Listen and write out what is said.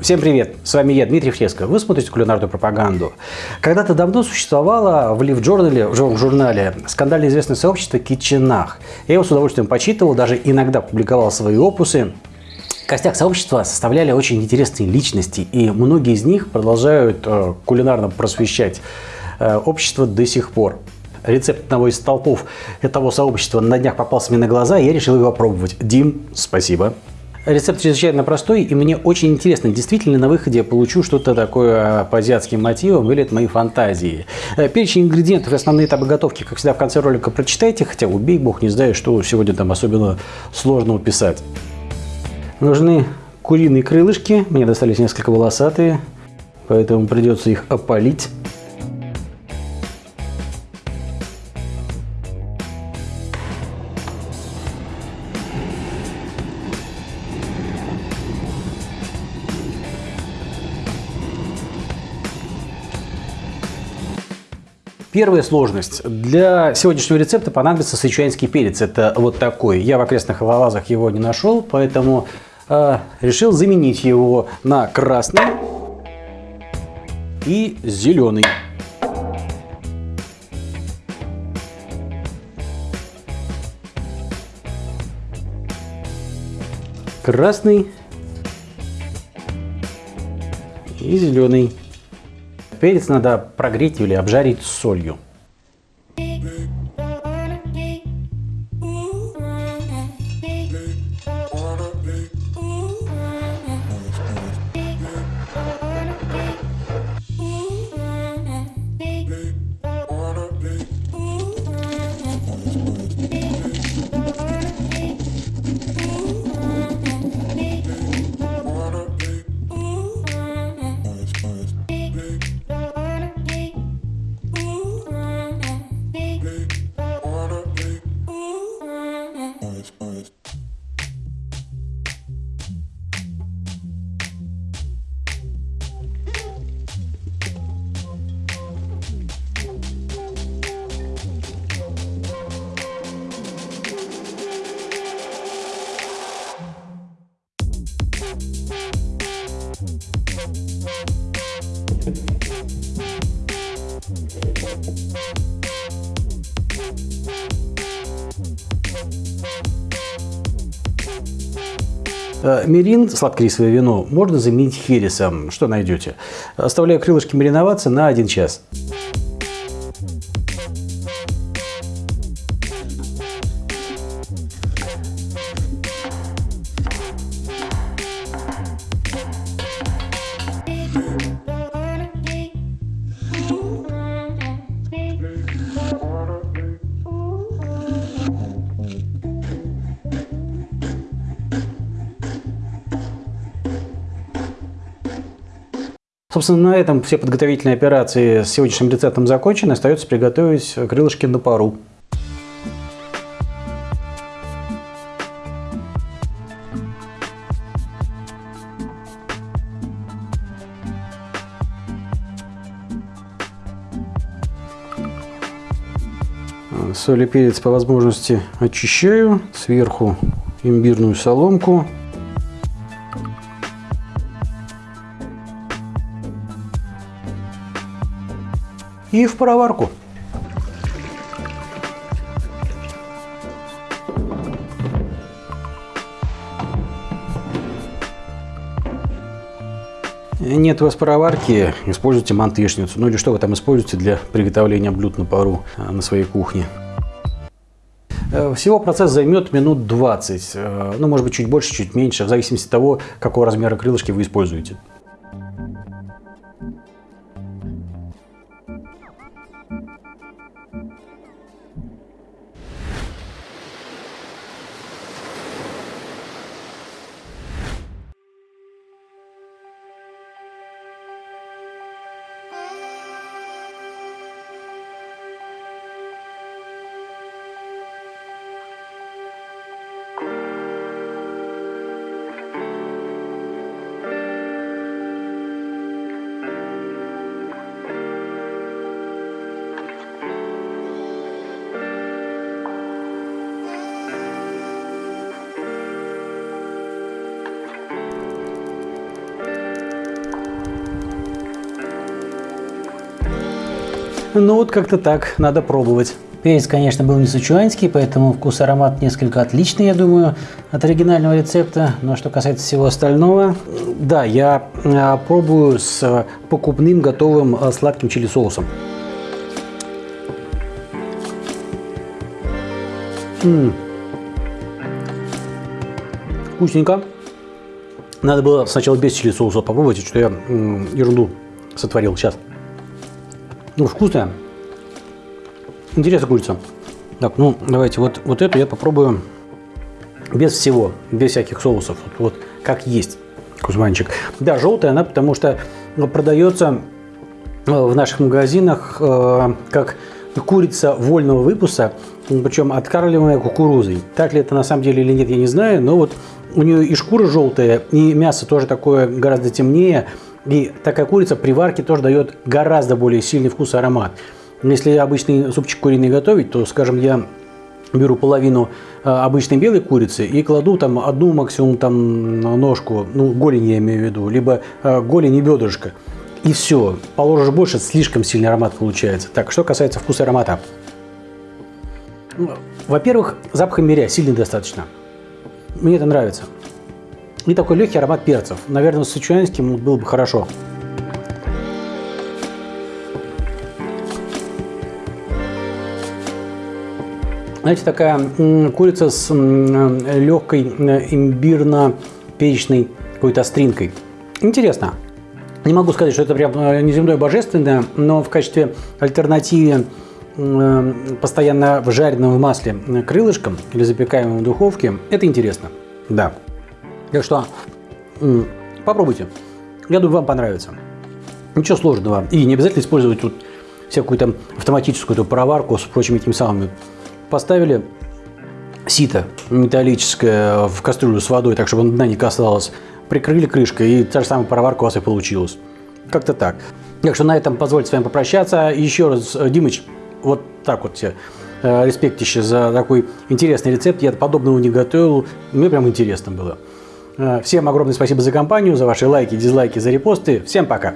Всем привет! С вами я, Дмитрий Фреско. Вы смотрите кулинарную пропаганду. Когда-то давно существовало в Лив журнале, в журнале скандально известное сообщество Китченах. Я его с удовольствием почитывал, даже иногда публиковал свои опусы. Костяк сообщества составляли очень интересные личности, и многие из них продолжают э, кулинарно просвещать э, общество до сих пор. Рецепт одного из столпов этого сообщества на днях попался мне на глаза, и я решил его опробовать. Дим, спасибо. Рецепт чрезвычайно простой, и мне очень интересно, действительно на выходе я получу что-то такое по азиатским мотивам или это мои фантазии. Э, перечень ингредиентов и основные этапы готовки, как всегда, в конце ролика прочитайте, хотя убей бог, не знаю, что сегодня там особенно сложно уписать. Нужны куриные крылышки, мне достались несколько волосатые, поэтому придется их опалить. Первая сложность. Для сегодняшнего рецепта понадобится сычуанский перец. Это вот такой. Я в окрестных лавазах его не нашел, поэтому э, решил заменить его на красный и зеленый. Красный и зеленый. Перец надо прогреть или обжарить солью. Мерин, сладкорисовое вино, можно заменить хересом. Что найдете? Оставляю крылышки мариноваться на 1 час. Собственно, на этом все подготовительные операции с сегодняшним рецептом закончены. Остается приготовить крылышки на пару. Соль и перец по возможности очищаю. Сверху имбирную соломку. И в пароварку. Нет у вас пароварки, используйте мантышницу. Ну или что вы там используете для приготовления блюд на пару э, на своей кухне. Э, всего процесс займет минут 20, э, ну может быть чуть больше, чуть меньше, в зависимости от того, какого размера крылышки вы используете. Ну вот как-то так, надо пробовать. Перец, конечно, был не сычуанский, поэтому вкус и аромат несколько отличный, я думаю, от оригинального рецепта. Но что касается всего остального... Да, я а, пробую с покупным готовым а, сладким чили-соусом. Вкусненько. Надо было сначала без чили соуса попробовать, что я ерунду сотворил. Сейчас. Ну, вкусная. Интересная курица. Так, ну, давайте вот, вот эту я попробую без всего, без всяких соусов. Вот, вот как есть кузманчик. Да, желтая она, потому что продается э, в наших магазинах э, как курица вольного выпуска, причем откармливаемая кукурузой. Так ли это на самом деле или нет, я не знаю, но вот у нее и шкура желтая, и мясо тоже такое гораздо темнее, и такая курица при варке тоже дает гораздо более сильный вкус и аромат. Если обычный супчик куриный готовить, то, скажем, я беру половину э, обычной белой курицы и кладу там одну максимум там ножку, ну голень я имею в виду, либо э, голень и бедрышко. И все, положишь больше, слишком сильный аромат получается. Так, что касается вкуса и аромата. Во-первых, запах имбиря сильный достаточно. Мне это нравится. И такой легкий аромат перцев. Наверное, с сычуанским было бы хорошо. Знаете, такая курица с легкой имбирно-перечной какой-то остринкой. Интересно. Не могу сказать, что это прям э, неземное божественное, но в качестве альтернативы э, постоянно в жареном в масле крылышком или запекаемым в духовке, это интересно. Да. Так что попробуйте. Я думаю, вам понравится. Ничего сложного. И не обязательно использовать тут всякую там автоматическую эту проварку с прочими этими самыми. Поставили сито металлическое в кастрюлю с водой, так чтобы дна не касалось прикрыли крышкой, и та же самая проварка у вас и получилась. Как-то так. Так что на этом позвольте с вами попрощаться. Еще раз, э, Димыч, вот так вот тебе э, респектище за такой интересный рецепт. Я подобного не готовил. Мне прям интересно было. Э, всем огромное спасибо за компанию, за ваши лайки, дизлайки, за репосты. Всем пока!